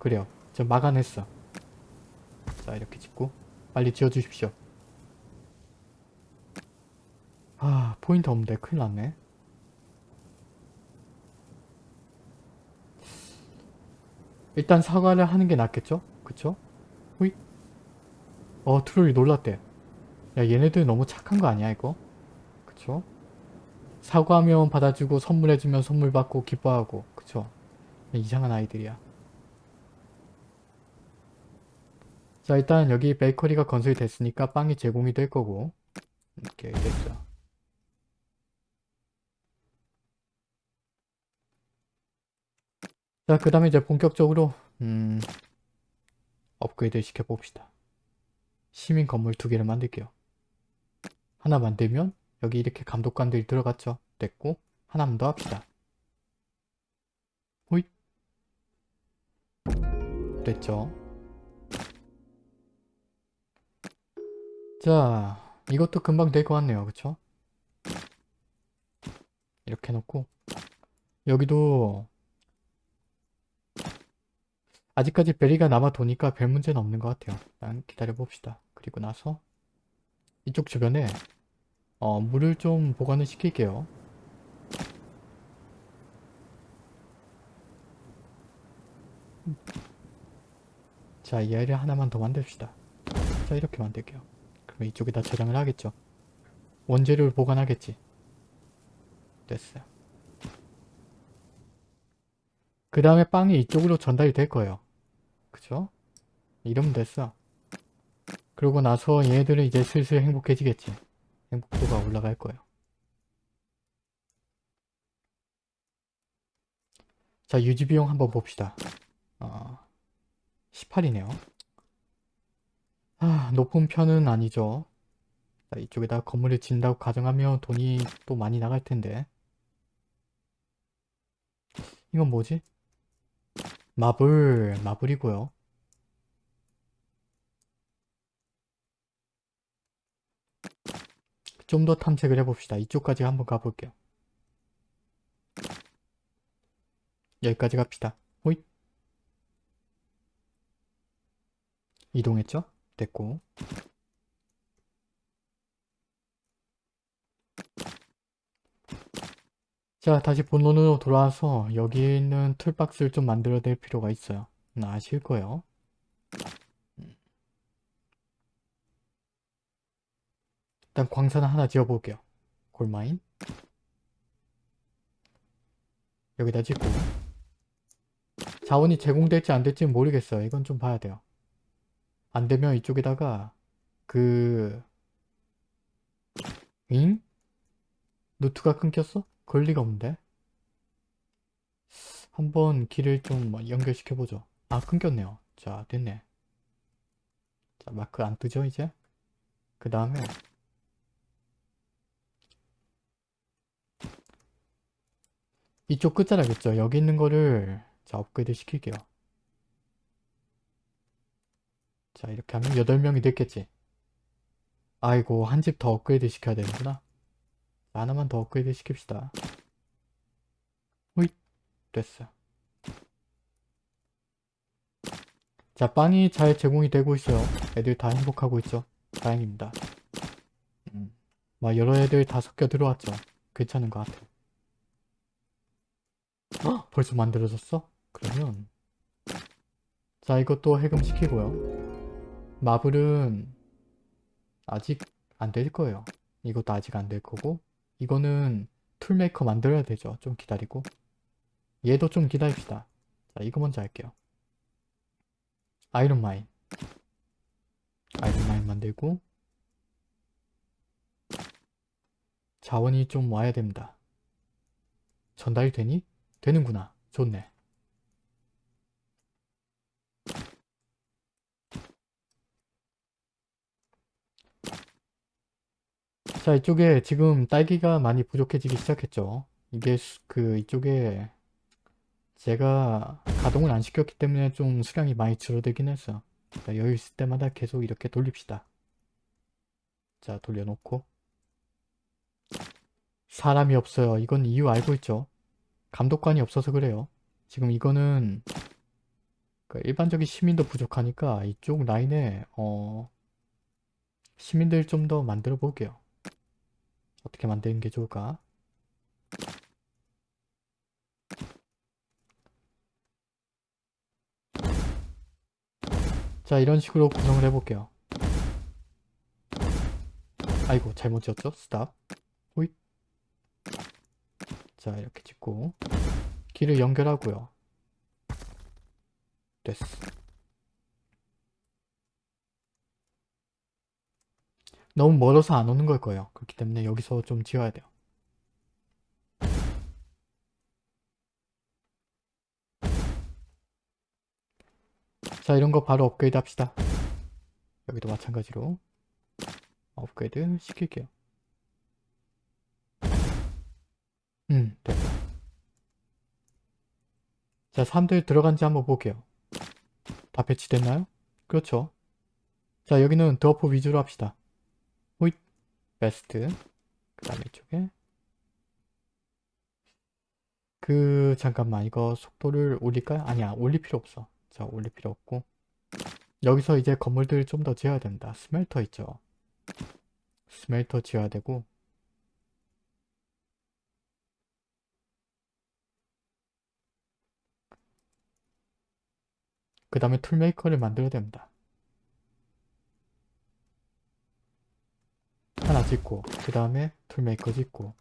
그래요 저 막아냈어 자 이렇게 짓고 빨리 지어주십시오 아 포인트 없는데 큰일 났네 일단 사과를 하는 게 낫겠죠? 그쵸? 호잇 어 트롤이 놀랐대 야 얘네들 너무 착한 거 아니야 이거? 그쵸? 사과하면 받아주고 선물해주면 선물 받고 기뻐하고 그쵸? 이상한 아이들이야 자 일단 여기 베이커리가 건설이 됐으니까 빵이 제공이 될 거고. 이렇게 됐죠. 자그 다음에 이제 본격적으로 음 업그레이드 시켜 봅시다. 시민 건물 두 개를 만들게요. 하나 만들면 여기 이렇게 감독관들이 들어갔죠. 됐고 하나만 더 합시다. 호잇. 됐죠 자 이것도 금방 될 것 같네요. 그쵸? 이렇게 해놓고. 여기도 아직까지 베리가 남아 도니까 별 문제는 없는 것 같아요. 일단 기다려 봅시다. 그리고 나서 이쪽 주변에 어, 물을 좀 보관을 시킬게요. 자 이 아이를 하나만 더 만듭시다. 자 이렇게 만들게요 그럼 이쪽에다 저장을 하겠죠. 원재료를 보관하겠지. 됐어요. 그 다음에 빵이 이쪽으로 전달이 될 거예요. 그죠? 이러면 됐어. 그러고 나서 얘들은 이제 슬슬 행복해지겠지. 행복도가 올라갈 거예요. 자 유지비용 한번 봅시다. 어, 18이네요. 아, 높은 편은 아니죠. 자, 이쪽에다 건물을 짓는다고 가정하면 돈이 또 많이 나갈 텐데. 이건 뭐지? 마블, 마블이고요. 좀 더 탐색을 해봅시다. 이쪽까지 한번 가볼게요. 여기까지 갑시다. 호잇. 이동했죠? 됐고. 자, 다시 본론으로 돌아와서 여기 있는 툴박스를 좀 만들어야 될 필요가 있어요. 음, 아실 거예요. 음. 일단 광산 하나 지어볼게요. 골마인. 여기다 짓고. 자원이 제공될지 안 될지는 모르겠어요. 이건 좀 봐야 돼요. 안 되면 이쪽에다가 그... 잉? 노트가 끊겼어? 그럴 리가 없는데? 한번 길을 좀 연결시켜보죠. 아 끊겼네요. 자 됐네. 자 마크 안 뜨죠 이제? 그 다음에 이쪽 끝자락있죠. 여기 있는 거를 자 업그레이드 시킬게요. 자 이렇게 하면 8명이 됐겠지. 아이고 한 집 더 업그레이드 시켜야 되는구나. 하나만 더 업그레이드 시킵시다. 호잇 됐어. 자 빵이 잘 제공이 되고 있어요. 애들 다 행복하고 있죠. 다행입니다. 음, 막 여러 애들 다 섞여 들어왔죠. 괜찮은 것 같아. 헉, 벌써 만들어졌어? 그러면 자 이것도 해금시키고요. marble은 아직 안 될 거예요. 이것도 아직 안 될 거고 이거는 toolmaker 만들어야 되죠. 좀 기다리고 얘도 좀 기다립시다. 자 이거 먼저 할게요. iron mine iron mine 만들고 자원이 좀 와야 됩니다. 전달이 되니? 되는구나. 좋네. 자 이쪽에 지금 딸기가 많이 부족해지기 시작했죠. 이게 수, 그 이쪽에 제가 가동을 안 시켰기 때문에 좀 수량이 많이 줄어들긴 했어. 자, 여유 있을 때마다 계속 이렇게 돌립시다. 자 돌려놓고 사람이 없어요. 이건 이유 알고 있죠. 감독관이 없어서 그래요. 지금 이거는 그 일반적인 시민도 부족하니까 이쪽 라인에 어 시민들 좀 더 만들어 볼게요. 어떻게 만드는 게 좋을까? 자 이런 식으로 구성을 해볼게요. 아이고 잘못 지었죠? 스탑 호잇 자 이렇게 찍고 길을 연결하고요. 됐어. 너무 멀어서 안 오는 걸 거예요. 그렇기 때문에 여기서 좀 지어야 돼요. 자 이런 거 바로 업그레이드 합시다. 여기도 마찬가지로 업그레이드 시킬게요. 음 됐다. 자 사람들 들어간지 한번 볼게요. 다 배치됐나요? 그렇죠. 자 여기는 드워프 위주로 합시다. 베스트. 그 다음에 이쪽에. 그 잠깐만. 이거 속도를 올릴까요? 아니야. 올릴 필요 없어. 자 올릴 필요 없고. 여기서 이제 건물들을 좀더 지어야 된다. smelter 있죠? smelter 지어야 되고. 그 다음에 toolmaker를 만들어야 됩니다 짓고 그 다음에 toolmaker 짓고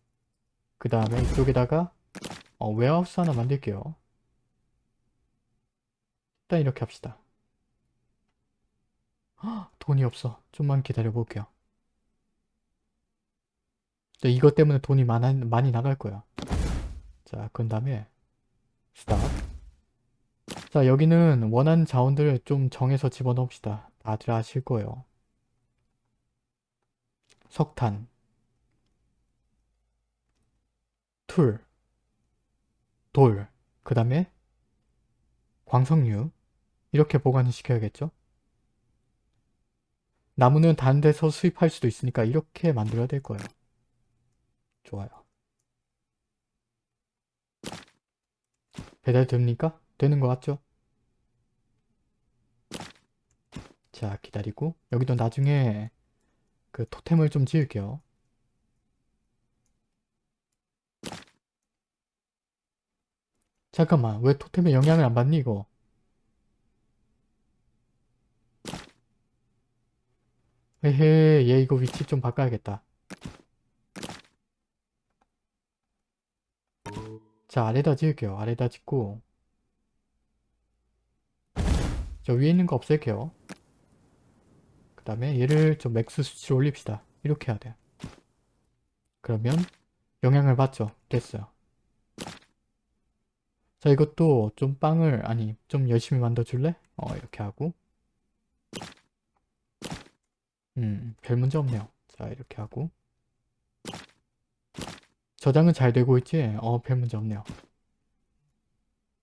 그 다음에 이쪽에다가 어, warehouse 하나 만들게요. 일단 이렇게 합시다. 헉, 돈이 없어. 좀만 기다려 볼게요. 이것 때문에 돈이 많아, 많이 나갈 거야. 자 그 다음에 stop 자 여기는 원하는 자원들을 좀 정해서 집어넣읍시다. 다들 아실 거예요 석탄, tool, 돌, 그 다음에 광석류 이렇게 보관을 시켜야겠죠? 나무는 다른 데서 수입할 수도 있으니까 이렇게 만들어야 될 거예요. 좋아요. 배달 됩니까? 되는 것 같죠? 자 기다리고 여기도 나중에 그 토템을 좀 지을게요. 잠깐만 왜 토템에 영향을 안 받니 이거? 헤헤 얘 이거 위치 좀 바꿔야겠다. 자 아래다 지을게요. 아래다 짓고 저 위에 있는 거 없앨게요. 그 다음에 얘를 좀 max 수치로 올립시다. 이렇게 해야 돼. 그러면 영향을 받죠. 됐어요. 자 이것도 좀 빵을 아니 좀 열심히 만들어 줄래? 어 이렇게 하고 음 별 문제 없네요. 자 이렇게 하고 저장은 잘 되고 있지? 어 별 문제 없네요.